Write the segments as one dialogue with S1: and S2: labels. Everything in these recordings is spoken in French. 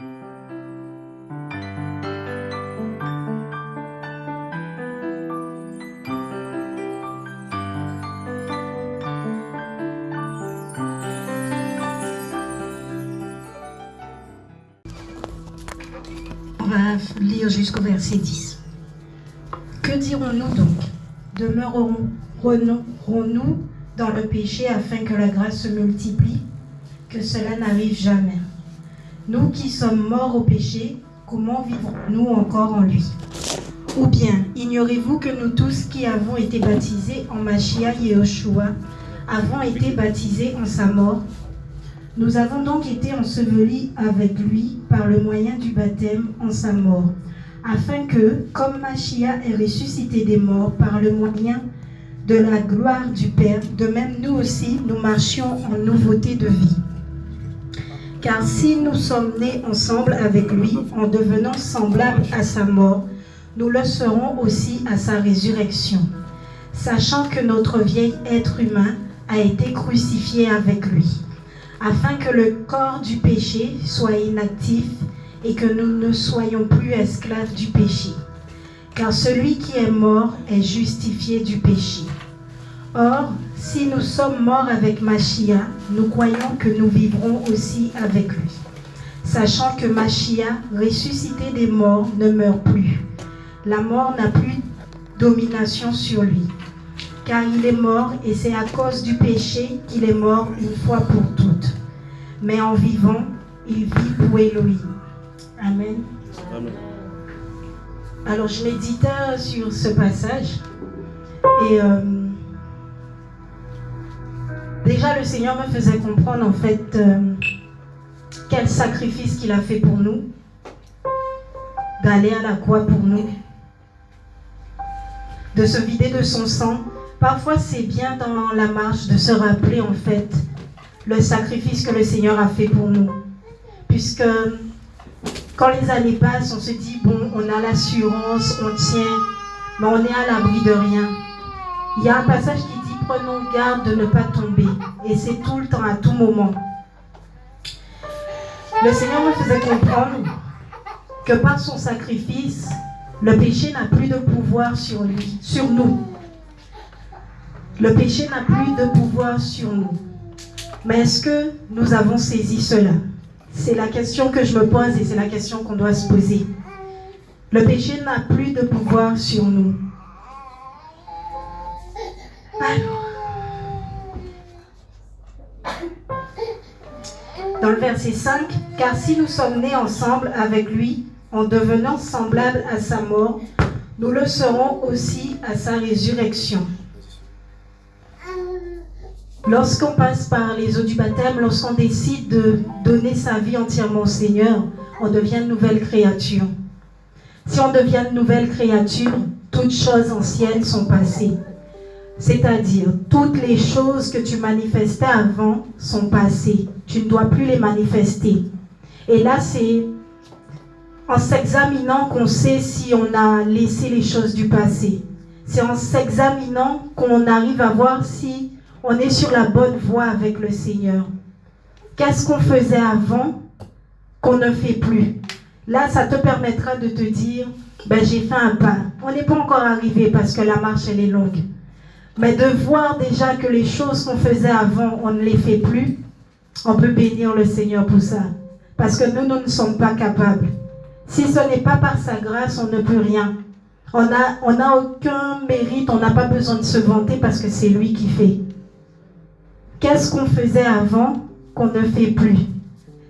S1: On va lire jusqu'au verset 10. Que dirons-nous donc? Demeurerons-nous dans le péché afin que la grâce se multiplie? Que cela n'arrive jamais. Nous qui sommes morts au péché, comment vivons-nous encore en lui? Ou bien, ignorez-vous que nous tous qui avons été baptisés en Machia Yehoshua avons été baptisés en sa mort? Nous avons donc été ensevelis avec lui par le moyen du baptême en sa mort, afin que, comme Machia est ressuscité des morts par le moyen de la gloire du Père, de même nous aussi, nous marchions en nouveauté de vie. Car si nous sommes nés ensemble avec lui, en devenant semblables à sa mort, nous le serons aussi à sa résurrection, sachant que notre vieil être humain a été crucifié avec lui afin que le corps du péché soit inactif et que nous ne soyons plus esclaves du péché. Car celui qui est mort est justifié du péché. Or, si nous sommes morts avec Machia, nous croyons que nous vivrons aussi avec lui. Sachant que Machia, ressuscité des morts, ne meurt plus. La mort n'a plus domination sur lui. Car il est mort et c'est à cause du péché qu'il est mort une fois pour toutes mais en vivant, il vit pour Elohim. Amen. Alors, je méditais sur ce passage et euh, déjà le Seigneur me faisait comprendre en fait euh, quel sacrifice qu'il a fait pour nous, d'aller à la croix pour nous, de se vider de son sang. Parfois, c'est bien dans la marche de se rappeler en fait le sacrifice que le Seigneur a fait pour nous. Puisque quand les années passent, on se dit, bon, on a l'assurance, on tient, mais on est à l'abri de rien. Il y a un passage qui prenons garde de ne pas tomber. Et c'est tout le temps, à tout moment. Le Seigneur me faisait comprendre que par son sacrifice, le péché n'a plus de pouvoir sur lui, sur nous. Le péché n'a plus de pouvoir sur nous. Mais est-ce que nous avons saisi cela? C'est la question que je me pose et c'est la question qu'on doit se poser. Le péché n'a plus de pouvoir sur nous. Dans le verset 5, car si nous sommes nés ensemble avec lui, en devenant semblables à sa mort, nous le serons aussi à sa résurrection. Lorsqu'on passe par les eaux du baptême, lorsqu'on décide de donner sa vie entièrement au Seigneur, on devient une nouvelle créature. Si on devient une nouvelle créature, toutes choses anciennes sont passées. C'est-à-dire, toutes les choses que tu manifestais avant sont passées. Tu ne dois plus les manifester. Et là, c'est en s'examinant qu'on sait si on a laissé les choses du passé. C'est en s'examinant qu'on arrive à voir si on est sur la bonne voie avec le Seigneur. Qu'est-ce qu'on faisait avant qu'on ne fait plus? Là, ça te permettra de te dire, ben, j'ai fait un pas. On n'est pas encore arrivé parce que la marche, elle est longue. Mais de voir déjà que les choses qu'on faisait avant, on ne les fait plus, on peut bénir le Seigneur pour ça. Parce que nous, nous ne sommes pas capables. Si ce n'est pas par sa grâce, on ne peut rien. On n'a aucun mérite, on n'a pas besoin de se vanter parce que c'est lui qui fait. Qu'est-ce qu'on faisait avant qu'on ne fait plus?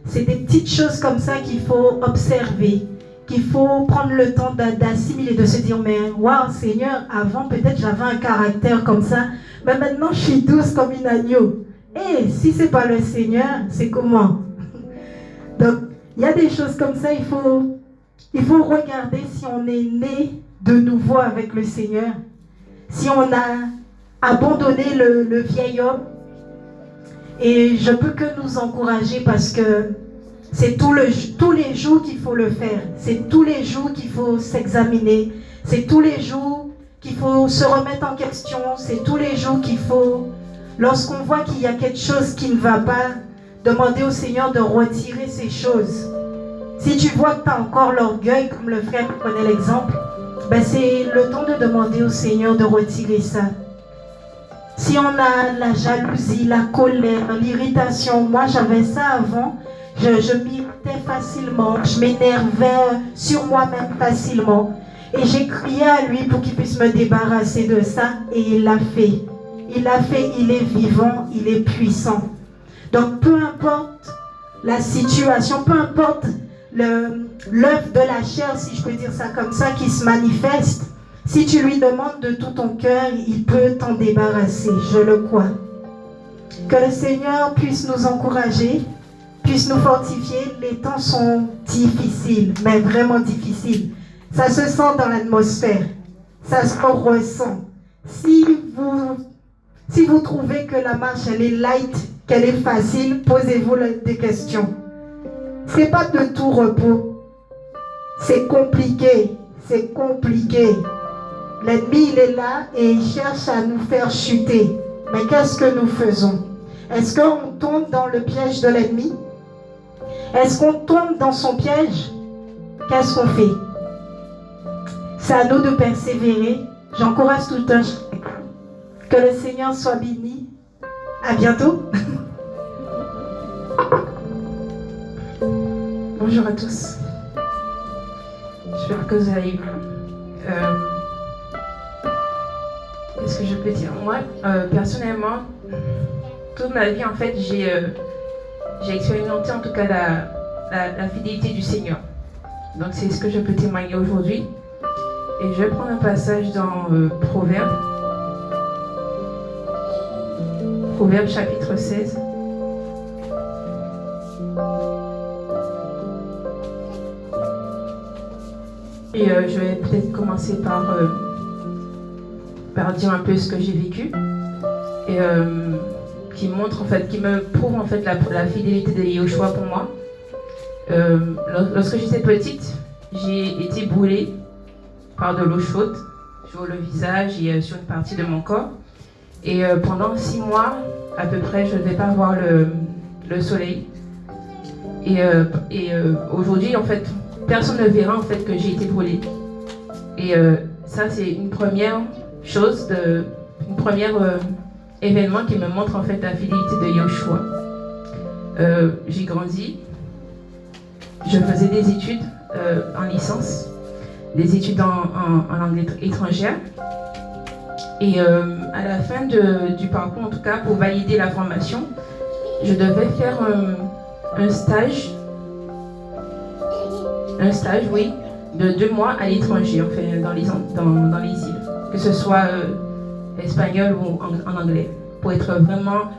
S1: C'est des petites choses comme ça qu'il faut observer, qu'il faut prendre le temps d'assimiler, de se dire, mais waouh Seigneur, avant peut-être j'avais un caractère comme ça, mais maintenant je suis douce comme une agneau. Et eh, si c'est pas le Seigneur, c'est comment? Donc, il y a des choses comme ça, il faut, il faut regarder si on est né de nouveau avec le Seigneur, si on a abandonné le, le vieil homme. Et je peux que nous encourager parce que c'est tous les jours qu'il faut le faire. C'est tous les jours qu'il faut s'examiner. C'est tous les jours qu'il faut se remettre en question. C'est tous les jours qu'il faut, lorsqu'on voit qu'il y a quelque chose qui ne va pas, demander au Seigneur de retirer ces choses. Si tu vois que tu as encore l'orgueil, comme le frère prenait l'exemple, ben c'est le temps de demander au Seigneur de retirer ça. Si on a la jalousie, la colère, l'irritation, moi j'avais ça avant, je, je m'irritais facilement, je m'énervais sur moi-même facilement. Et j'ai crié à lui pour qu'il puisse me débarrasser de ça et il l'a fait. Il l'a fait, il est vivant, il est puissant. Donc peu importe la situation, peu importe l'œuvre de la chair, si je peux dire ça comme ça, qui se manifeste, si tu lui demandes de tout ton cœur, il peut t'en débarrasser, je le crois. Que le Seigneur puisse nous encourager, puisse nous fortifier. Les temps sont difficiles, mais vraiment difficiles. Ça se sent dans l'atmosphère, ça se ressent. Si vous, si vous trouvez que la marche, elle est light, qu'elle est facile, posez-vous des questions. C'est pas de tout repos. C'est compliqué. C'est compliqué. L'ennemi, il est là et il cherche à nous faire chuter. Mais qu'est-ce que nous faisons? Est-ce qu'on tombe dans le piège de l'ennemi? Est-ce qu'on tombe dans son piège? Qu'est-ce qu'on fait? C'est à nous de persévérer. J'encourage tout un Que le Seigneur soit béni. À bientôt.
S2: Bonjour à tous. J'espère que vous allez bien. Euh, Qu'est-ce que je peux dire? Moi, euh, personnellement, toute ma vie, en fait, j'ai euh, j'ai expérimenté en tout cas la, fidélité du Seigneur. Donc c'est ce que je peux témoigner aujourd'hui. Et je vais prendre un passage dans Proverbe. Proverbe chapitre 16. Et euh, je vais peut-être commencer par, euh, par dire un peu ce que j'ai vécu. Et euh, qui montre en fait, qui me prouve en fait la, fidélité de Yoshua pour moi. lorsque j'étais petite, j'ai été brûlée par de l'eau chaude sur le visage et sur une partie de mon corps. Et pendant six mois, à peu près, je ne devais pas voir le, le soleil. Et, et aujourd'hui, en fait, personne ne verra en fait que j'ai été brûlée. Et euh, ça, c'est une première chose, de, une première euh, événement qui me montre en fait la fidélité de Yoshua. Euh, j'ai grandi, je faisais des études en licence, des études en, langue étrangère. Et à la fin du parcours, en tout cas, pour valider la formation, je devais faire un stage un stage, oui, de deux mois à l'étranger, enfin, dans les, dans, dans, les îles, que ce soit euh, espagnol ou en, anglais, pour être vraiment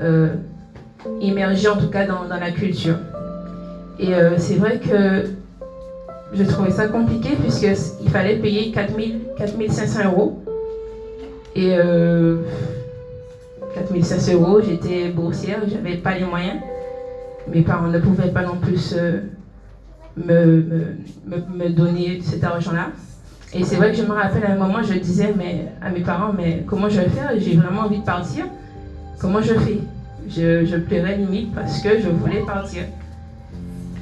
S2: euh, immergé en tout cas dans, la culture. Et euh, c'est vrai que je trouvais ça compliqué puisqu'il fallait payer 4000, 4500 euros. Et 4500 euros, j'étais boursière, j'avais pas les moyens. Mes parents ne pouvaient pas non plus me, me, donner cet argent-là. Et c'est vrai que je me rappelle à un moment, je disais mais, à mes parents, mais comment je vais faire? J'ai vraiment envie de partir. Comment je fais? Je, pleurais limite parce que je voulais partir.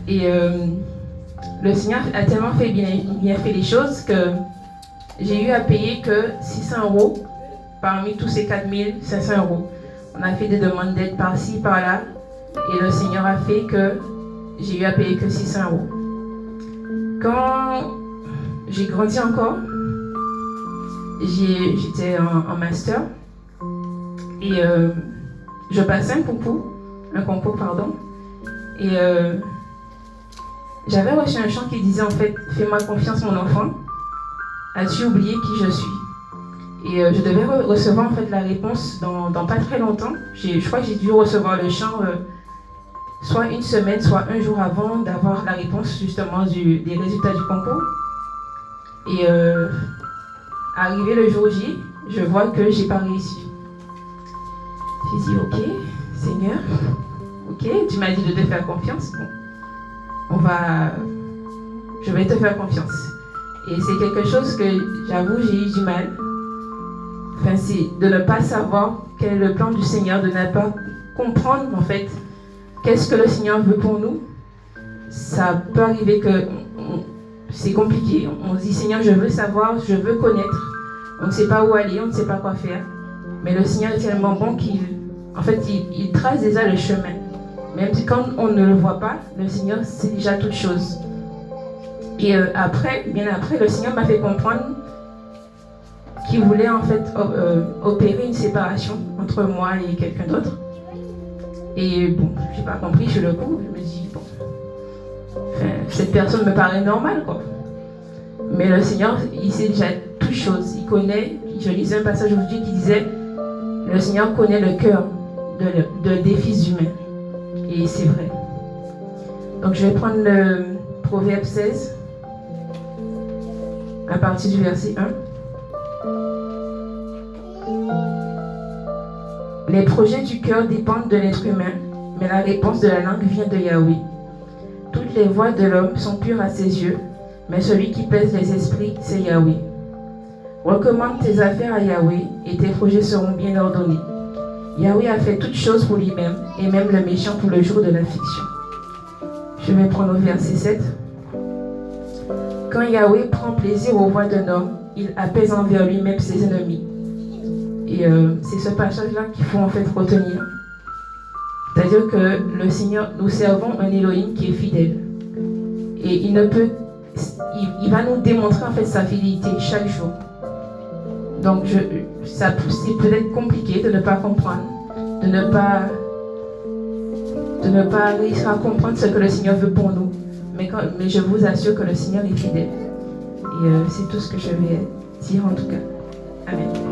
S2: Et euh, le Seigneur a tellement fait bien, bien fait les choses que j'ai eu à payer que 600 euros parmi tous ces 4500 euros. On a fait des demandes d'aide par-ci, par-là. Et le Seigneur a fait que j'ai eu à payer que 600 euros. Quand j'ai grandi encore, j'étais en, master. Et euh, je passais un concours, un concours pardon, et euh, j'avais reçu un chant qui disait en fait Fais-moi confiance mon enfant, as-tu oublié qui je suis? Et euh, je devais recevoir en fait la réponse dans, pas très longtemps. Je crois que j'ai dû recevoir le chant soit une semaine, soit un jour avant d'avoir la réponse justement des résultats du concours. Et euh, arrivé le jour J, je vois que j'ai pas réussi. J'ai dit, ok, Seigneur, ok, tu m'as dit de te faire confiance. on va, je vais te faire confiance. Et c'est quelque chose que j'avoue, j'ai eu du mal. Enfin, c'est de ne pas savoir quel est le plan du Seigneur, de ne pas comprendre en fait Qu'est-ce que le Seigneur veut pour nous ça peut arriver que c'est compliqué. On se dit Seigneur, je veux savoir, je veux connaître. On ne sait pas où aller, on ne sait pas quoi faire. Mais le Seigneur est tellement bon qu'il en fait, il, trace déjà le chemin. Même si quand on ne le voit pas, le Seigneur sait déjà toute chose. Et euh, après, bien après, le Seigneur m'a fait comprendre qu'il voulait en fait euh, opérer une séparation entre moi et quelqu'un d'autre. Et bon, j'ai pas compris sur le coup. Je me dis, bon, cette personne me paraît normale, quoi. Mais le Seigneur, il sait déjà toutes choses. Il connaît. Je lisais un passage aujourd'hui qui disait, le Seigneur connaît le cœur de, des fils humains. Et c'est vrai. Donc je vais prendre le Proverbe 16 à partir du verset 1. Les projets du cœur dépendent de l'être humain, mais la réponse de la langue vient de Yahweh. Toutes les voies de l'homme sont pures à ses yeux, mais celui qui pèse les esprits, c'est Yahweh. Recommande tes affaires à Yahweh et tes projets seront bien ordonnés. Yahweh a fait toutes choses pour lui-même, et même le méchant pour le jour de l'affliction. Je vais prendre au verset 7. Quand Yahweh prend plaisir aux voix d'un homme, il apaise envers lui-même ses ennemis. Et euh, c'est ce passage-là qu'il faut en fait retenir. Que le Seigneur, nous servons un Elohim qui est fidèle. Et il ne peut, il va nous démontrer en fait sa fidélité chaque jour. Donc, je, ça c'est peut-être compliqué de ne pas comprendre, de ne pas, de ne pas réussir à comprendre ce que le Seigneur veut pour nous. Mais, mais je vous assure que le Seigneur est fidèle. Et euh, c'est tout ce que je vais dire en tout cas. Amen.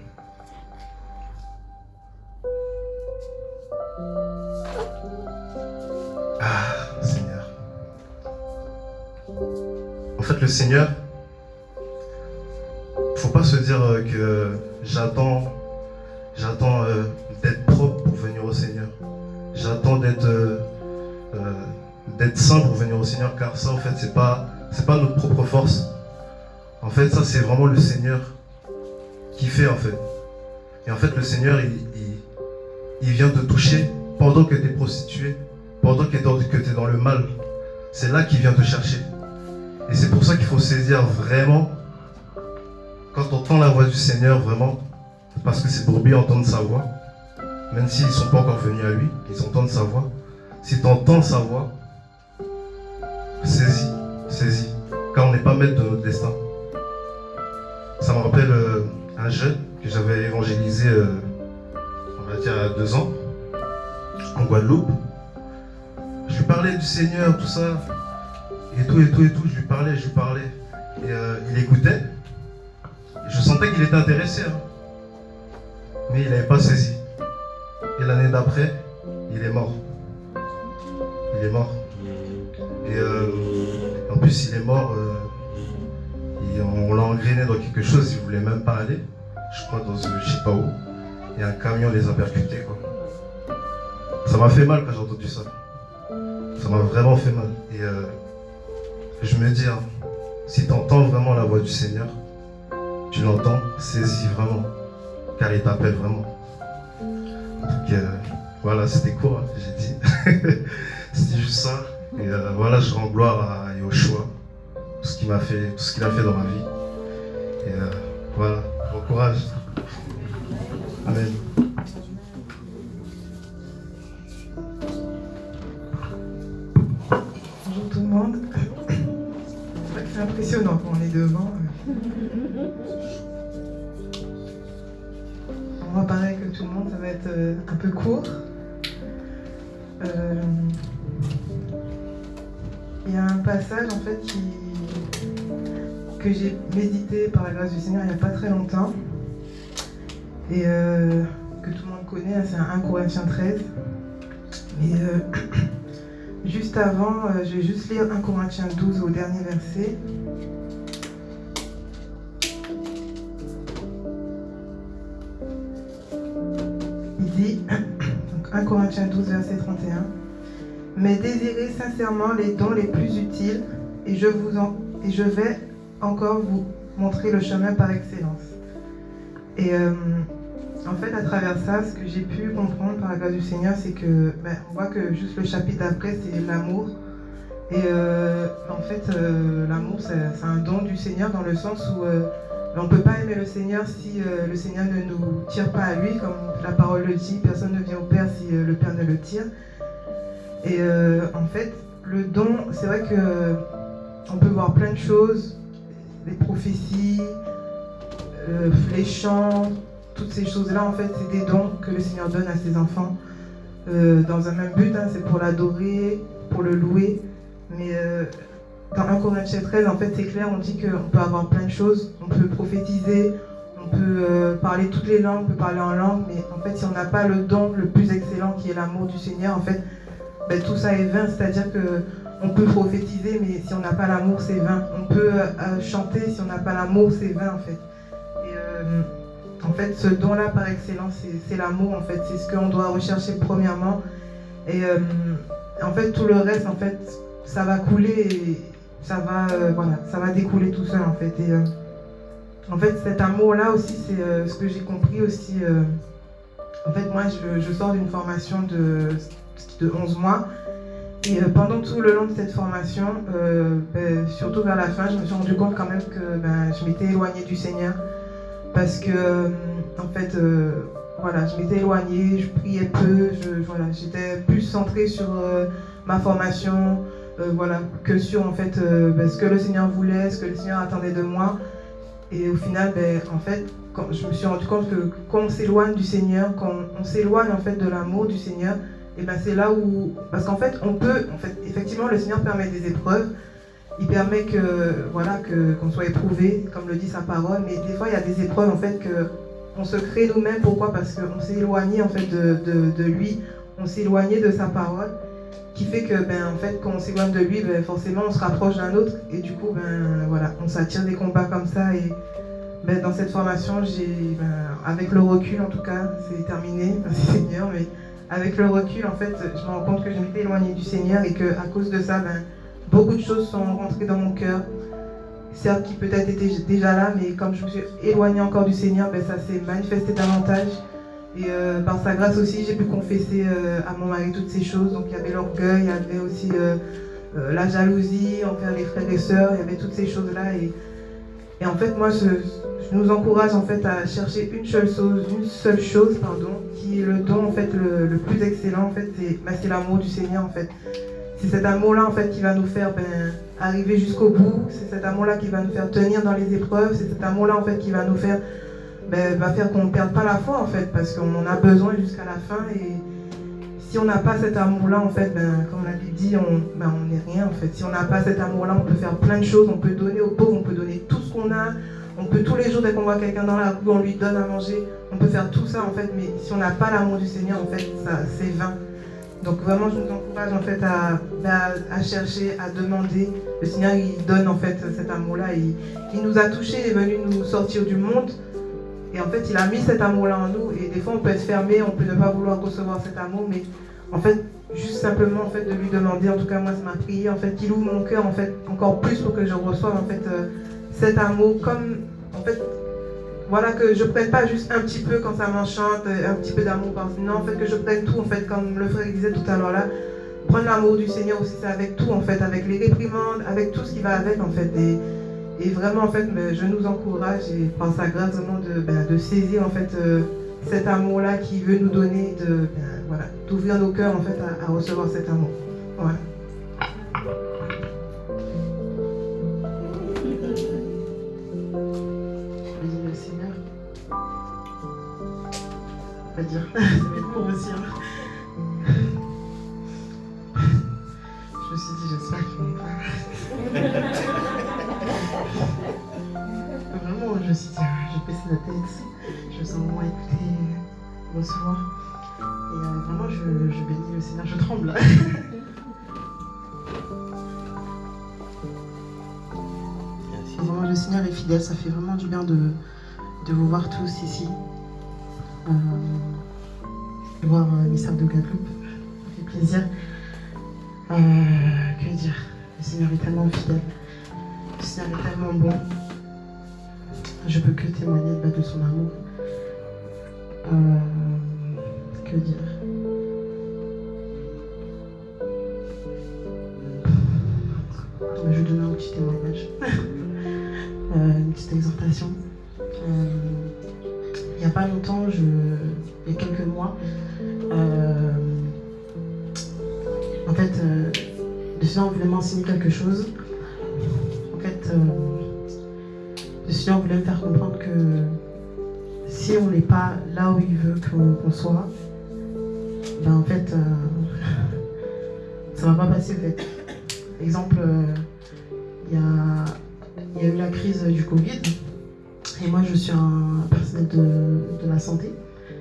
S3: En fait, le Seigneur, faut pas se dire que j'attends j'attends euh, d'être propre pour venir au Seigneur j'attends d'être euh, euh, saint pour venir au Seigneur, car ça, en fait, c'est pas, pas notre propre force. En fait, ça, c'est vraiment le Seigneur qui fait, en fait. Et en fait, le Seigneur, il, il, vient te toucher pendant que tu es prostitué, pendant que tu es, dans le mal. C'est là qu'il vient te chercher. Et c'est pour ça qu'il faut saisir vraiment, quand on entend la voix du Seigneur, vraiment, parce que c'est pour bien entendre sa voix, même s'ils ne sont pas encore venus à lui, ils entendent sa voix. Si tu entends sa voix, saisis, saisis, car on n'est pas maître de notre destin. Ça me rappelle euh, un jeune que j'avais évangélisé, euh, on va dire, à deux ans, en Guadeloupe. Je lui parlais du Seigneur, tout ça, et tout, et tout, et tout. Je lui parlais, je lui parlais. Et euh, il écoutait. je sentais qu'il était intéressé. Hein. Mais il n'avait pas saisi. Et l'année d'après, il est mort. Il est mort. Et euh, en plus, il est mort. Euh, on l'a engrainé dans quelque chose, il ne voulait même pas aller. Je crois dans je sais pas où. Et un camion les a percutés. Quoi. Ça m'a fait mal quand j'ai entendu ça. Ça m'a vraiment fait mal. Et je me dis, hein, Si tu entends vraiment la voix du Seigneur, tu l'entends, saisis vraiment, car il t'appelle vraiment. Donc euh, voilà, c'était court, hein, j'ai dit. c'était juste ça. Et euh, voilà, je rends gloire à Yoshua, tout ce qu'il m'a fait, tout ce qu'il a fait dans ma vie. Et euh, voilà, bon courage. Amen.
S4: Un peu court. Euh, Il y a un passage en fait qui, que j'ai médité par la grâce du Seigneur il n'y a pas très longtemps et euh, que tout le monde connaît, hein, c'est un 1 Corinthiens 13. Et euh, juste avant, je vais juste lire 1 Corinthiens 12 au dernier verset. Dit, donc 1 Corinthiens 12, verset 31, Mais désirez sincèrement les dons les plus utiles, et je, vous en, et je vais encore vous montrer le chemin par excellence. Et euh, en fait, à travers ça, ce que j'ai pu comprendre par la grâce du Seigneur, c'est que ben, on voit que juste le chapitre d'après, c'est l'amour. Et euh, en fait, euh, l'amour, c'est un don du Seigneur dans le sens où on ne peut pas aimer le Seigneur si euh, le Seigneur ne nous tire pas à lui, comme la parole le dit. Personne ne vient au Père si euh, le Père ne le tire. Et euh, en fait, le don, c'est vrai que on peut voir plein de choses, les prophéties, les chants, toutes ces choses-là, en fait, c'est des dons que le Seigneur donne à ses enfants dans un même but, hein, c'est pour l'adorer, pour le louer. Mais dans 1 Corinthiens 13, en fait, c'est clair, on dit qu'on peut avoir plein de choses, on peut prophétiser, on peut euh, parler toutes les langues, on peut parler en langue, mais en fait, si on n'a pas le don le plus excellent qui est l'amour du Seigneur, en fait, ben, tout ça est vain, c'est-à-dire que on peut prophétiser, mais si on n'a pas l'amour, c'est vain. On peut euh, chanter, si on n'a pas l'amour, c'est vain, en fait. Et, euh, en fait, ce don-là, par excellence, c'est- l'amour, en fait. C'est ce qu'on doit rechercher premièrement. Et en fait, tout le reste, en fait, ça va couler ça va, euh, voilà, ça va découler tout seul, en fait. Et euh, en fait, cet amour-là aussi, c'est euh, ce que j'ai compris aussi. en fait, moi, je, je sors d'une formation de, de 11 mois. Et pendant tout le long de cette formation, ben, surtout vers la fin, je me suis rendu compte quand même que ben, je m'étais éloignée du Seigneur. Parce que, en fait, voilà, je m'étais éloignée, je priais peu, je, voilà, j'étais plus centrée sur ma formation, euh, voilà, que sur en fait euh, ben, ce que le Seigneur voulait, ce que le Seigneur attendait de moi. Et au final, ben, en fait, je me suis rendu compte que quand on s'éloigne du Seigneur, quand on, s'éloigne en fait de l'amour du Seigneur, et ben c'est là où, parce qu'en fait, on peut, effectivement, le Seigneur permet des épreuves. Il permet que, voilà, que qu'on soit éprouvé, comme le dit sa parole. Mais des fois, il y a des épreuves en fait que on se crée nous-mêmes. Pourquoi? Parce qu'on s'est éloigné en fait de, de, de lui, on s'est éloigné de sa parole, qui fait que, ben, en fait, quand on s'éloigne de lui, ben, forcément, on se rapproche d'un autre, et du coup, ben, voilà, on s'attire des combats comme ça. Et ben, dans cette formation, ben, avec le recul, en tout cas, c'est terminé, merci Seigneur, mais avec le recul, en fait, je me rends compte que je m'étais éloignée du Seigneur et que à cause de ça, ben, beaucoup de choses sont rentrées dans mon cœur. Certes, qui peut-être étaient déjà là, mais comme je me suis éloignée encore du Seigneur, ben, ça s'est manifesté davantage. Et euh, par sa grâce aussi, j'ai pu confesser euh, à mon mari toutes ces choses. Donc il y avait l'orgueil, il y avait aussi euh, la jalousie envers les frères et sœurs, il y avait toutes ces choses-là. Et, en fait, moi, je, nous encourage en fait à chercher une seule chose, une seule chose, pardon, qui est le don en fait le, plus excellent en fait, c'est bah, c'est l'amour du Seigneur en fait. C'est cet amour-là en fait qui va nous faire ben, arriver jusqu'au bout. C'est cet amour-là qui va nous faire tenir dans les épreuves. C'est cet amour-là en fait qui va nous faire, ben, va faire qu'on ne perde pas la foi en fait, parce qu'on en a besoin jusqu'à la fin. Et si on n'a pas cet amour-là en fait, ben, comme la Bible dit, on ben, on n'est rien en fait. Si on n'a pas cet amour-là, on peut faire plein de choses. On peut donner aux pauvres, on peut donner tout ce qu'on a. On peut tous les jours, dès qu'on voit quelqu'un dans la rue, on lui donne à manger. On peut faire tout ça en fait, mais si on n'a pas l'amour du Seigneur, en fait, c'est vain. Donc vraiment, je nous encourage en fait à, à, à chercher, à demander. Le Seigneur, il donne en fait cet amour-là. Il, il nous a touchés, il est venu nous sortir du monde. Et en fait, il a mis cet amour-là en nous. Et des fois, on peut être fermé, on peut ne pas vouloir recevoir cet amour, mais en fait, juste simplement en fait de lui demander, en tout cas moi c'est ma prière, en fait qu'il ouvre mon cœur en fait encore plus pour que je reçoive en fait euh, cet amour comme en fait voilà que je prenne pas juste un petit peu quand ça m'enchante, un petit peu d'amour non en fait que je prenne tout en fait comme le frère disait tout à l'heure là, prendre l'amour du Seigneur aussi c'est avec tout en fait, avec les réprimandes, avec tout ce qui va avec en fait et vraiment en fait je nous encourage et pense à grâce vraiment de, ben, de saisir en fait euh, cet amour-là qui veut nous donner de, ben, voilà, d'ouvrir nos cœurs en fait à, recevoir cet amour. Voilà.
S5: le Seigneur. Va dire, ça va être court aussi. Hein. La tête je sens vraiment écouter, recevoir. Et euh, vraiment, je, bénis le Seigneur, je tremble. vraiment, le Seigneur est fidèle, ça fait vraiment du bien de, de vous voir tous ici. Euh, voir euh, mes sœurs de Guadeloupe, ça fait plaisir. Que dire? Le Seigneur est tellement fidèle. Le Seigneur est tellement bon. Je peux que témoigner de son amour. Euh, que dire? Je vais donner un petit témoignage, euh, une petite exhortation. Euh, il n'y a pas longtemps, il y a quelques mois, en fait, le Seigneur voulait m'enseigner quelque chose. Seigneur voulait me faire comprendre que si on n'est pas là où il veut qu'on soit, ben en fait, euh, ça va pas passer en fait. Exemple, euh, il y, a, eu la crise du Covid, et moi je suis un personnel de, la santé,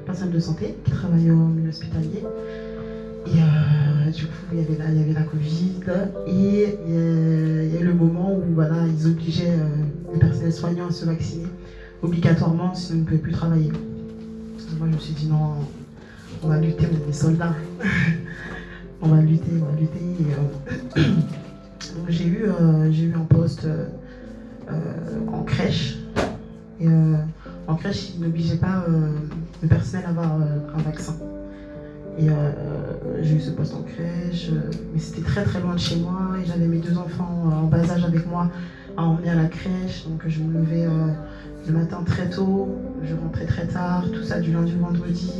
S5: personnel de santé qui travaille au milieu hospitalier. Et euh, du coup, il y avait la Covid et le moment où voilà, ils obligeaient les personnels soignants à se vacciner obligatoirement, sinon on ne pouvait plus travailler. Moi, je me suis dit non, on va lutter, on est des soldats. on va lutter, on va lutter. Euh, j'ai eu, euh, eu un poste euh, en crèche. Et en crèche, ils n'obligeaient pas le personnel à avoir un vaccin. Et j'ai eu ce poste en crèche, mais c'était très très loin de chez moi et j'avais mes deux enfants en bas âge avec moi à emmener à la crèche, donc je me levais le matin très tôt, je rentrais très tard, tout ça du lundi au vendredi.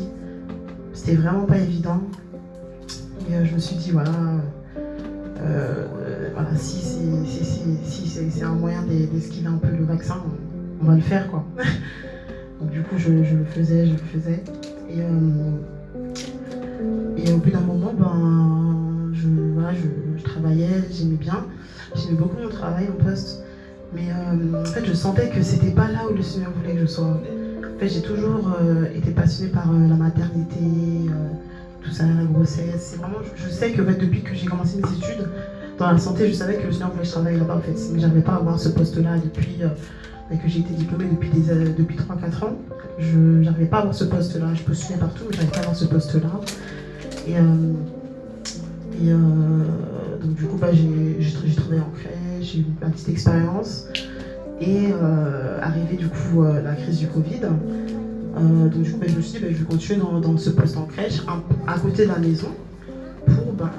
S5: C'était vraiment pas évident. Et euh, je me suis dit, voilà, euh, voilà si c'est un moyen d'esquiver un peu le vaccin, on, va le faire quoi. Donc du coup, je, le faisais, je le faisais. Euh, et au bout d'un moment, ben, je, voilà, je, je travaillais, j'aimais bien. J'aimais beaucoup mon travail en poste. Mais euh, en fait, je sentais que c'était pas là où le Seigneur voulait que je sois. En fait, j'ai toujours euh, été passionnée par euh, la maternité, tout ça, la grossesse. Vraiment, je, sais que depuis que j'ai commencé mes études dans la santé, je savais que le Seigneur voulait que je travaille là-bas en fait. Mais pas à avoir ce poste-là depuis que j'ai été diplômée depuis, depuis 3-4 ans. Je n'arrivais pas à avoir ce poste-là. Je postulais partout, mais j'arrivais pas à avoir ce poste-là. Et, et donc du coup, bah, j'ai travaillé en crèche j'ai eu ma petite expérience. Et euh, arrivé du coup euh, la crise du Covid, euh, donc du coup ben, je me suis dit ben, je vais continuer dans, ce poste en crèche, à côté de la maison, pour, ben,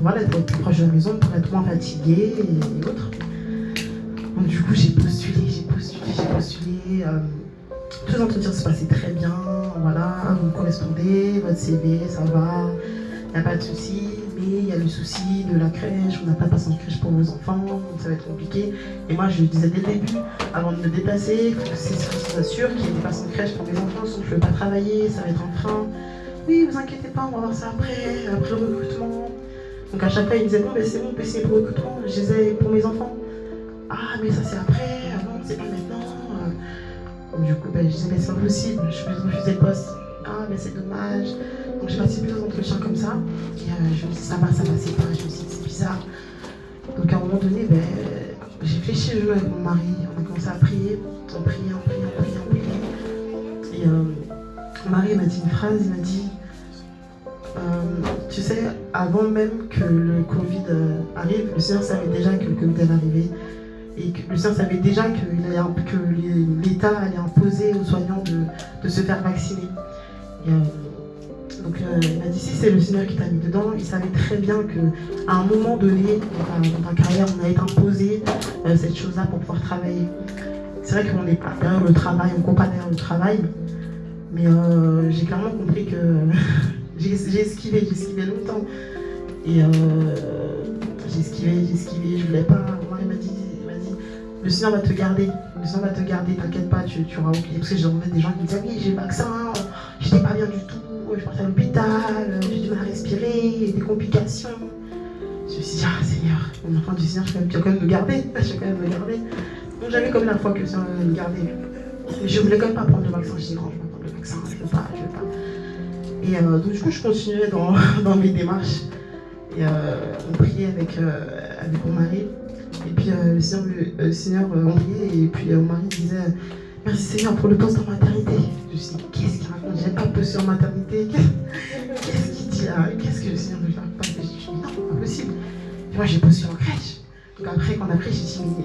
S5: voilà, être plus proche de la maison, pour être moins fatiguée et, autres. Donc du coup j'ai postulé, j'ai postulé, j'ai postulé. tous les entretiens se passaient très bien, voilà, vous correspondez, votre CV, ça va, il n'y a pas de souci il y a le souci de la crèche, on n'a pas de de crèche pour vos enfants, ça va être compliqué. Et moi, je disais dès le début, avant de me déplacer, il faut que c'est sûr qu'il y ait des passants de crèche pour mes enfants, sinon je ne peux pas travailler, ça va être un frein. Oui, vous inquiétez pas, on va voir ça après, après le recrutement. Donc à chaque fois, ils me disaient, bon, ben, c'est bon, c'est pour le recrutement, je disais pour mes enfants. Ah, mais ça c'est après, ah non, c'est pas maintenant. du coup, ben, je disais, mais c'est impossible, je vais refuser le poste. Ah, mais c'est dommage. Donc j'ai passé plusieurs entretiens comme ça. Et euh, je me dis, ça va, ça va, c'est pas. Je me suis dit, c'est bizarre. Donc à un moment donné, ben, j'ai fléchi le jeu avec mon mari. On a commencé à prier. On priait, on priait, on priait, on priait. Et euh, mon mari m'a dit une phrase, il m'a dit, euh, tu sais, avant même que le Covid euh, arrive, le Seigneur savait déjà que le Covid allait arriver. Et que Seigneur savait déjà que, l'État allait imposer aux soignants de, se faire vacciner. Euh, donc euh, il m'a dit si c'est le Seigneur qui t'a mis dedans, il savait très bien qu'à un moment donné dans ta, carrière, on a été imposé cette chose-là pour pouvoir travailler. C'est vrai qu'on n'est pas derrière le travail, on ne pas derrière le travail, mais j'ai clairement compris que J'ai esquivé, j'ai esquivé longtemps. Et euh, j'ai esquivé, j'ai esquivé, je voulais pas. Le Seigneur va te garder. Le Seigneur va te garder, t'inquiète pas, tu, tu auras oublié. Parce que j'entendais des gens qui me disaient, oui, j'ai le vaccin, j'étais pas bien du tout, je partais à l'hôpital, j'ai du mal à respirer, des complications. Je me suis dit, ah Seigneur, mon enfant du Seigneur, tu vas quand même me garder. Je vais quand même me garder. Donc j'avais comme la foi que le Seigneur me garder. Je voulais quand même pas prendre le vaccin. Je dis non, je vais prendre le vaccin, je veux pas, je veux pas. Et euh, donc, du coup, je continuais dans, dans mes démarches. Et euh, on priait avec, euh, avec mon mari. Et puis le Seigneur, le, Seigneur on priait. Et puis mon mari disait Merci Seigneur pour le poste en maternité. Je me suis dit Qu'est-ce qu'il raconte? J'ai pas poste en maternité. Qu'est-ce qu'il dit Qu'est-ce que le Seigneur veut faire Je dis Non, pas possible. Et moi, j'ai posé en crèche. Donc après, quand pris, j'ai dit Mais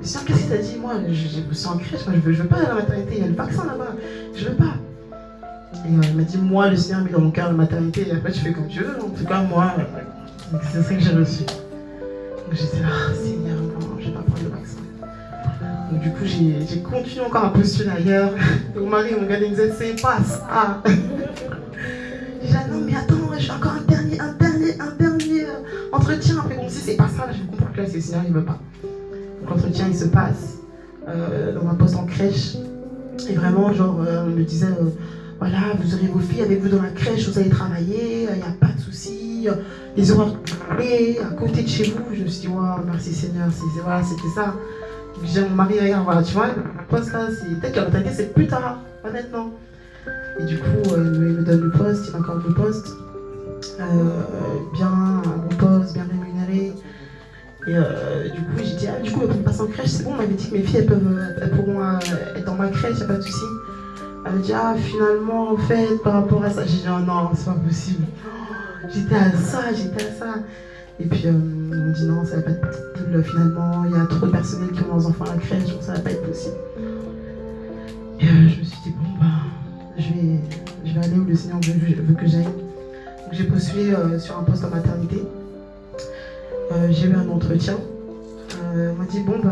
S5: le Seigneur, qu'est-ce qu'il t'a dit? Moi, j'ai posé en crèche. Moi, je veux, pas aller à la maternité. Il y a le vaccin là-bas. Je veux pas. Et euh, il m'a dit, moi, le Seigneur mis dans mon cœur la maternité, et après tu fais comme tu veux. En tout cas, moi, c'est ça que j'ai reçu. J'étais là, ah, Seigneur, non, je vais pas prendre le vaccin. Donc du coup, j'ai continué encore à postuler ailleurs. mon mari mon regardait, il me disait, c'est pas ça. J'ai dit, non, mais attends, je fais encore un dernier, un dernier, un dernier euh, entretien. Après, bon, si c'est pas ça, là, je comprends que là, c'est Seigneur, il veut pas. Donc l'entretien, il se passe euh, dans un poste en crèche. Et vraiment, genre, on me disait voilà, vous aurez vos filles avec vous dans la crèche, vous allez travailler, il n'y a pas de souci, les horaires à côté de chez vous. Je me suis dit, merci Seigneur, voilà, c'était ça. J'ai mon mari, regarde, voilà, tu vois, poste là, peut-être que la c'est plus tard, pas maintenant. Et du coup, euh, il me donne le poste, il m'accorde le poste. Euh, bien, bon poste, bien rémunéré. Et euh, du coup, j'ai dit, ah, du coup, on passe en crèche, c'est bon, on m'avait dit que mes filles, elles, peuvent, elles pourront être dans ma crèche, n'y a pas de souci. Elle me dit, ah, finalement, en fait, par rapport à ça, j'ai dit, oh non, c'est pas possible. J'étais à ça, j'étais à ça. Et puis, euh, on me dit, non, ça va pas être possible, finalement, il y a trop de personnel qui ont leurs enfants à la crèche, donc ça va pas être possible. Et euh, je me suis dit, bon, bah, je vais, je vais aller où le Seigneur veut, que j'aille. Donc, j'ai postulé euh, sur un poste en maternité. j'ai eu un entretien. on m'a dit, bon, bah,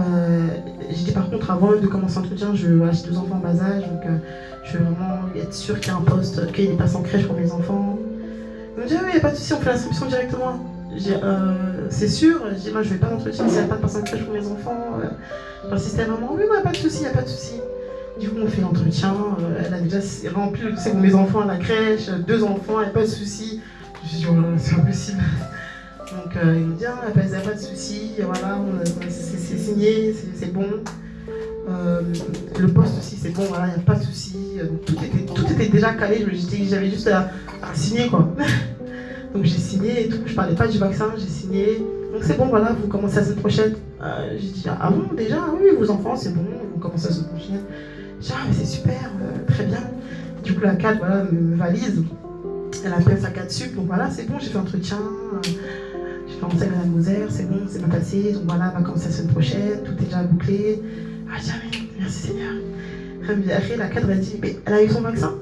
S5: j'ai dit, par contre, avant de commencer l'entretien, je, j'ai deux enfants en bas âge, donc je veux vraiment être sûr qu'il y a un poste, qu'il passe en crèche pour mes enfants. Me dit, oui, pas de souci, on fait l'inscription directement. Euh, c'est sûr, je dis, moi je vais pas d'entretien s'il n'y a pas de en crèche pour mes enfants. Euh, J'insistais vraiment, oui, il n'y a pas de souci, il a pas de souci. Du coup, on fait l'entretien, euh, elle a déjà rempli c'est mes enfants à la crèche, deux enfants, a pas de souci. Je dit, oh c'est impossible. Donc il me dit, ah, il n'y a pas de souci, voilà, c'est signé, c'est bon. Euh, le poste aussi, c'est bon, voilà, il n'y a pas de souci. Euh, tout était, déjà calé, j'avais juste à, signer quoi. Donc j'ai signé et tout, je parlais pas du vaccin, j'ai signé. Donc c'est bon, voilà, vous commencez la semaine prochaine. Euh, j'ai dit, ah bon, déjà, oui, vos enfants, c'est bon, vous commencez la semaine prochaine. J'ai ah, mais c'est super, très bien. Du coup, la CAD, voilà, me, valise. Elle appelle sa CAD sup, donc voilà, c'est bon, j'ai fait entretien. j'ai fait entretien à la Moser, c'est bon, c'est pas passé. Donc voilà, va commencer la semaine prochaine, tout est déjà bouclé. Ah, jamais, merci Seigneur. Après, la cadre, elle dit, elle a eu son vaccin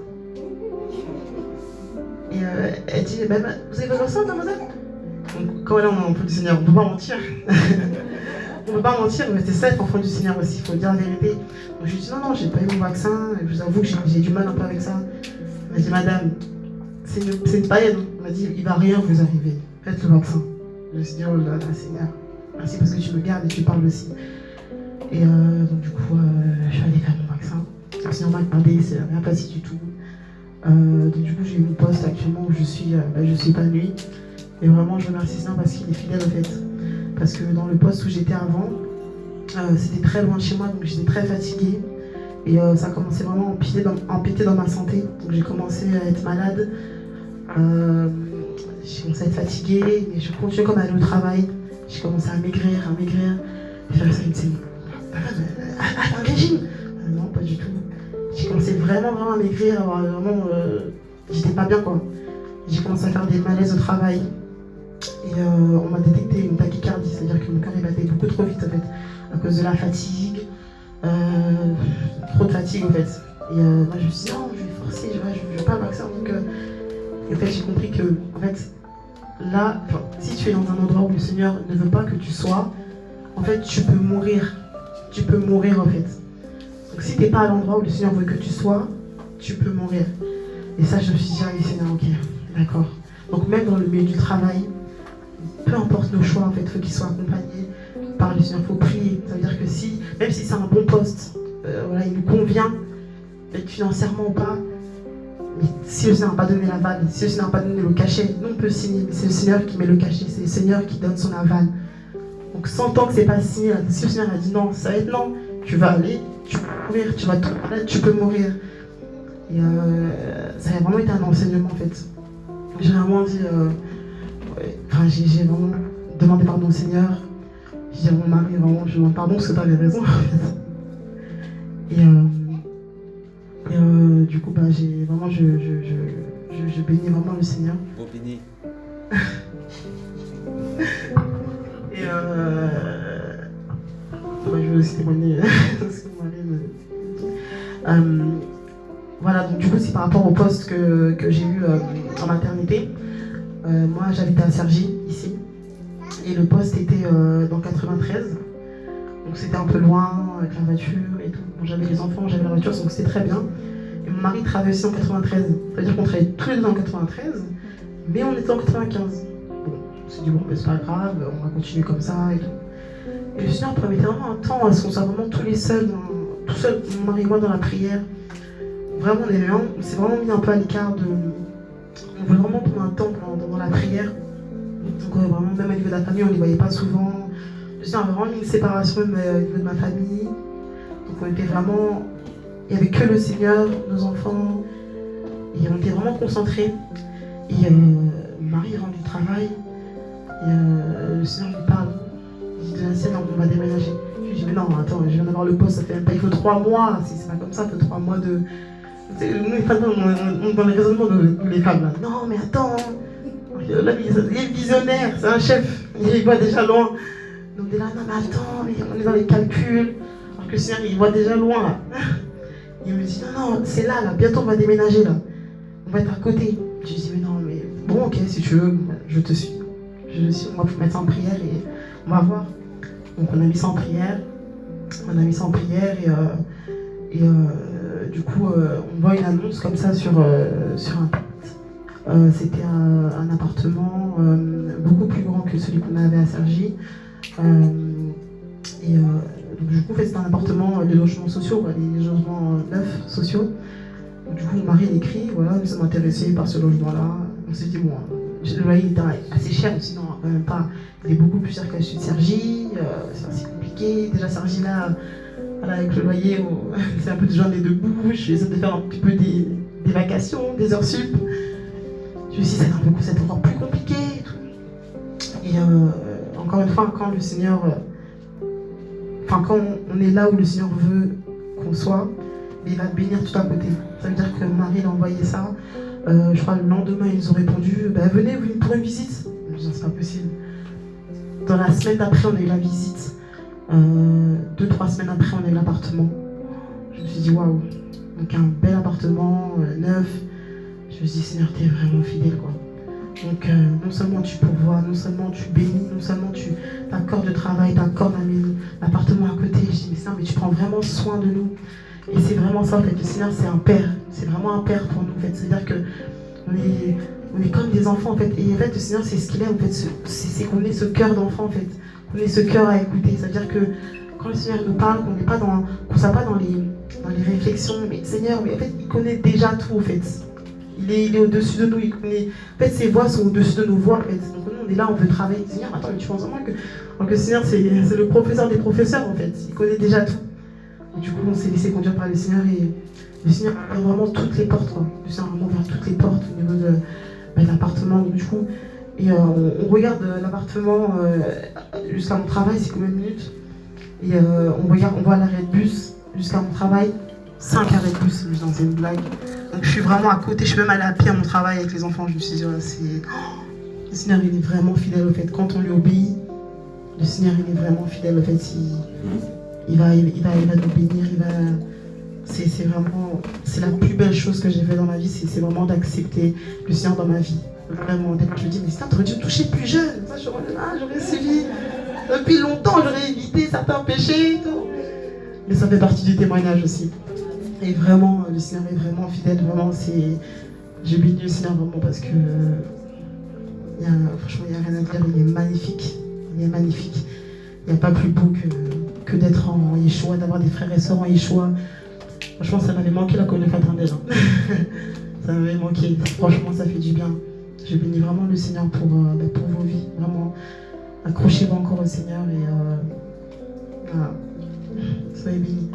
S5: Et euh, elle dit, bah, bah, vous avez votre vaccin, mademoiselle? Donc, quand là, on peut du Seigneur, on ne peut pas mentir. on ne peut pas mentir, mais c'est ça être enfant du Seigneur aussi, il faut dire la vérité. Donc, je lui dis, non, non, j'ai pas eu mon vaccin, je vous avoue que j'ai du mal un peu avec ça. Elle m'a dit, madame, c'est une, une païenne. Elle m'a dit, il va rien vous arriver, faites le vaccin. Je me suis dit, oh là là, Seigneur, merci parce que tu me gardes et tu parles aussi. Et euh, donc du coup, euh, je suis allée faire mon vaccin. Sinon, m'a demandé, c'est rien passé du tout. Euh, donc du coup, j'ai eu mon poste actuellement où je suis, bah, je suis épanouie. Et vraiment, je remercie ça parce qu'il est fidèle en fait. Parce que dans le poste où j'étais avant, c'était très loin de chez moi, donc j'étais très fatiguée. Et ça a commencé vraiment à empiéter dans, ma santé. Donc j'ai commencé à être malade. j'ai commencé à être fatiguée, mais je continuais comme à aller au travail. J'ai commencé à maigrir, à maigrir. Et faire ça à, un régime euh, Non, pas du tout. J'ai commencé vraiment, vraiment à maigrir, vraiment, euh, j'étais pas bien quoi. j'ai commencé à faire des malaises au travail. Et euh, on m'a détecté une tachycardie, c'est-à-dire que mon cœur battait beaucoup trop vite en fait, à cause de la fatigue, euh, trop de fatigue en fait. Et euh, moi je me suis dit non, je vais forcer, je vais, je vais pas le vaccin. Donc, et en fait j'ai compris que en fait, là, si tu es dans un endroit où le Seigneur ne veut pas que tu sois, en fait tu peux mourir. Tu peux mourir en fait. Donc si tu n'es pas à l'endroit où le Seigneur veut que tu sois, tu peux mourir. Et ça je me suis dit, ah oui Seigneur, ok, d'accord. Donc même dans le milieu du travail, peu importe nos choix, en fait, il faut qu'ils soient accompagnés par le Seigneur. Il faut prier. Ça veut dire que si, même si c'est un bon poste, euh, voilà, il nous convient, financièrement ou pas, mais si le Seigneur n'a pas donné l'aval, si le Seigneur n'a pas donné le cachet, nous on peut signer, mais c'est le Seigneur qui met le cachet, c'est le Seigneur qui donne son aval. Donc sans tant que c'est pas signé, si le Seigneur a dit non, ça va être non, tu vas aller, tu peux mourir, tu vas te tu peux mourir. Et euh, ça a vraiment été un enseignement en fait. J'ai vraiment dit, euh, Enfin, j'ai vraiment demandé pardon au Seigneur. J'ai dit à mon mari, vraiment, je demande pardon parce que tu avais raison. et, euh, et euh, du coup, bah, j'ai vraiment, je, je, je, je, bénis vraiment le Seigneur.
S6: Bon béni.
S5: et euh, je veux aussi témoigner. Euh, voilà, donc du coup, c'est par rapport au poste que, que j'ai eu euh, en maternité. Moi, j'habitais à Sergi, ici. Et le poste était dans 93. Donc c'était un peu loin, avec la voiture et tout. j'avais les enfants, j'avais la voiture, donc c'était très bien. Et mon mari travaillait aussi en 93. C'est-à-dire qu'on travaillait tous les deux en 93, mais on était en 95. On s'est dit, bon, c'est pas grave, on va continuer comme ça et tout. Et le Seigneur permettait vraiment un temps à ce qu'on soit vraiment tous les seuls, tout seul, mon mari et moi, dans la prière. Vraiment, on s'est vraiment mis un peu à l'écart de on voulait vraiment prendre un temps pendant, la prière. Donc euh, vraiment, même au niveau de la famille, on ne les voyait pas souvent. Je avait vraiment une séparation même euh, au niveau de ma famille. Donc on était vraiment... Il n'y avait que le Seigneur, nos enfants. Et on était vraiment concentrés. Et euh, Marie rentre du travail. Et le Seigneur lui parle. Il dit, c'est non, on va déménager. Je lui dis, mais non, attends, je viens d'avoir le poste, ça fait même pas, il faut trois mois. Si c'est pas comme ça, il faut trois mois de, nous, les femmes, on, dans les raisonnements de les femmes. Là. Non, mais attends, il est visionnaire, c'est un chef, il voit déjà loin. Donc, on est là, non, mais attends, on est dans les calculs. Alors que le Seigneur, il voit déjà loin. Là. Il me dit, non, non, c'est là, là, bientôt on va déménager, là. On va être à côté. Je lui dis, mais non, mais bon, ok, si tu veux, je te suis. Je te suis, on va mettre ça en prière et on va voir. Donc, on a mis ça en prière. On a mis ça en prière et. Euh, euh, du coup, euh, on voit une annonce comme ça sur, sur Internet. C'était un, appartement beaucoup plus grand que celui qu'on avait à Sergi. et du coup, c'était un appartement, les logements sociaux, les logements neufs sociaux. Du coup, mon mari écrit, voilà, nous sommes intéressés par ce logement-là. On s'est dit, bon, le loyer était assez cher, sinon même pas. Il est beaucoup plus cher qu'à Sergi, c'est assez compliqué. Déjà, Sergi là, avec le loyer, c'est un peu de journée de bouche, j'essaie de faire un petit peu des, vacations, des heures sup. Je me suis dit, c'est encore plus compliqué. Et, euh, encore une fois, quand le Seigneur, euh, enfin, quand on est là où le Seigneur veut qu'on soit, il va bénir tout à côté. Ça veut dire que Marie a envoyé ça. Euh, je crois le lendemain, ils ont répondu bah, Venez, pour une visite. C'est pas possible. Dans la semaine d'après, on a eu la visite. Euh, deux, trois semaines après, on a eu l'appartement. Je me suis dit, waouh, donc un bel appartement, euh, neuf. Je me suis dit, Seigneur, tu es vraiment fidèle, quoi. Donc, euh, non seulement tu pourvois, non seulement tu bénis, non seulement tu t'accordes de travail, t'accordes l'appartement à côté. Je dis, mais Seigneur, mais tu prends vraiment soin de nous. Et c'est vraiment ça, en fait. Le Seigneur, c'est un père. C'est vraiment un père pour nous, en fait. C'est-à-dire que on est, on est comme des enfants, en fait. Et en fait, le Seigneur, c'est ce qu'il est, en fait. C'est qu'on ait ce cœur d'enfant, en fait qu'on ait ce cœur à écouter. C'est-à-dire que quand le Seigneur nous parle, qu'on n'est pas dans, soit pas dans les, dans les réflexions, mais Seigneur, mais en fait, il connaît déjà tout, en fait. Il est, il est au-dessus de nous, il connaît. En fait, ses voix sont au-dessus de nos voix, en fait. Donc nous, on est là, on veut travailler. Seigneur, attends, mais tu penses vraiment que, que le Seigneur, c'est le professeur des professeurs, en fait. Il connaît déjà tout. Du coup, on s'est laissé conduire par le Seigneur et le Seigneur ouvre vraiment toutes les portes, quoi. Le Seigneur vraiment ouvert toutes les portes au niveau de, bah, l'appartement. Du coup, et euh, on, regarde l'appartement euh, jusqu'à mon travail, c'est combien de minutes? Et euh, on regarde, on voit l'arrêt de bus jusqu'à mon travail. 5 arrêts de bus, dans une blague. Donc je suis vraiment à côté, je peux même aller à pied à mon travail avec les enfants. Je me suis dit, ouais, c'est. Oh, le Seigneur, est vraiment fidèle au fait. Quand on lui obéit, le Seigneur, est vraiment fidèle au fait. Il, il va, il, va, il va nous bénir. C'est vraiment. C'est la plus belle chose que j'ai fait dans ma vie, c'est vraiment d'accepter le Seigneur dans ma vie. Vraiment, d'être. Je dis, mais ça, t'aurais dû me toucher plus jeune. Ça, j'aurais suivi. Depuis longtemps, j'aurais évité certains péchés et tout. Mais ça fait partie du témoignage aussi. Et vraiment, le Seigneur est vraiment fidèle. Vraiment, c'est. J'ai béni le Seigneur vraiment parce que. franchement, il n'y a rien à dire. Il est magnifique. Il est magnifique. Il n'y a pas plus beau que, que d'être en Yeshua, d'avoir des frères et sœurs en Yeshua. Franchement, ça m'avait manqué la communion fraternelle. ça m'avait manqué. Franchement, ça fait du bien. Je bénis vraiment le Seigneur pour, euh, bah, pour vos vies. Vraiment, accrochez-vous encore au Seigneur et euh, voilà. soyez bénis.